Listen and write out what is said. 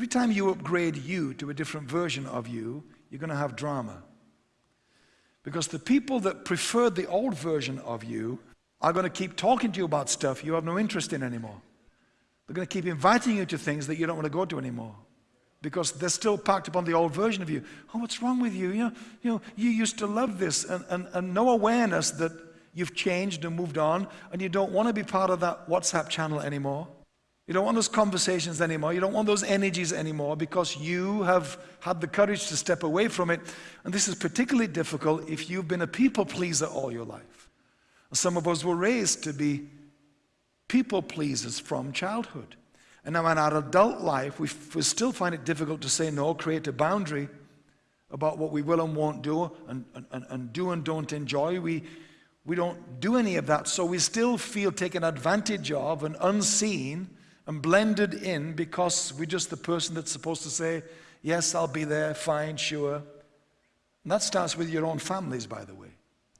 Every time you upgrade you to a different version of you, you're going to have drama. Because the people that preferred the old version of you are going to keep talking to you about stuff you have no interest in anymore. They're going to keep inviting you to things that you don't want to go to anymore. Because they're still packed upon the old version of you. Oh, what's wrong with you? You know, you, know, you used to love this, and, and, and no awareness that you've changed and moved on, and you don't want to be part of that WhatsApp channel anymore. You don't want those conversations anymore. You don't want those energies anymore because you have had the courage to step away from it. And this is particularly difficult if you've been a people pleaser all your life. Some of us were raised to be people pleasers from childhood. And now in our adult life, we, we still find it difficult to say no, create a boundary about what we will and won't do and, and, and do and don't enjoy. We, we don't do any of that, so we still feel taken advantage of and unseen and blended in because we're just the person that's supposed to say, Yes, I'll be there, fine, sure. And that starts with your own families, by the way.